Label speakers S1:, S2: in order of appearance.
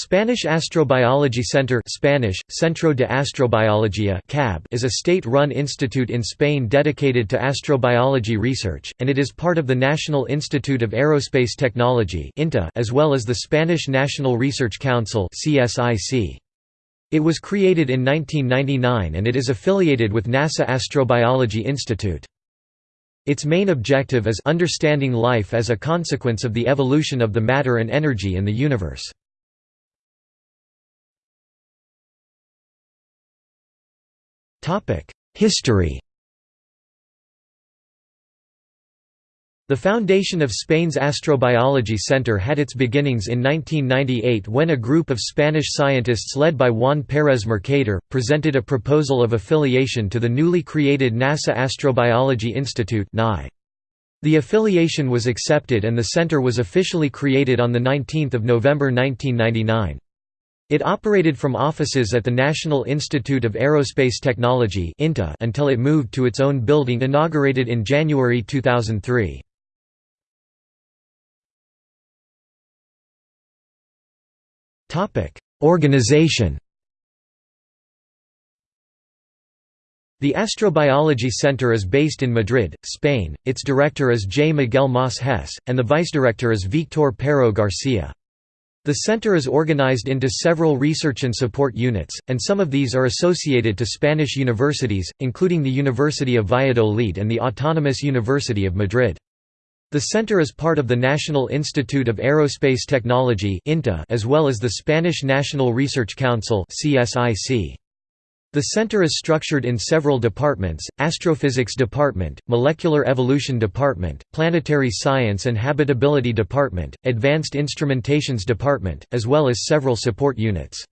S1: Spanish Astrobiology Center Spanish, Centro de Astrobiología CAB is a state-run institute in Spain dedicated to astrobiology research, and it is part of the National Institute of Aerospace Technology as well as the Spanish National Research Council It was created in 1999 and it is affiliated with NASA Astrobiology Institute. Its main objective is understanding life as a consequence of the evolution of the matter and energy in the universe. History The foundation of Spain's Astrobiology Center had its beginnings in 1998 when a group of Spanish scientists led by Juan Pérez Mercader, presented a proposal of affiliation to the newly created NASA Astrobiology Institute The affiliation was accepted and the center was officially created on 19 November 1999. It operated from offices at the National Institute of Aerospace Technology until it moved to its own building inaugurated in January 2003. Organization The Astrobiology Center is based in Madrid, Spain, its director is J. Miguel Mas Hess, and the vice-director is Víctor Parro García. The center is organized into several research and support units, and some of these are associated to Spanish universities, including the University of Valladolid and the Autonomous University of Madrid. The center is part of the National Institute of Aerospace Technology as well as the Spanish National Research Council CSIC. The center is structured in several departments, Astrophysics Department, Molecular Evolution Department, Planetary Science and Habitability Department, Advanced Instrumentations Department, as well as several support units.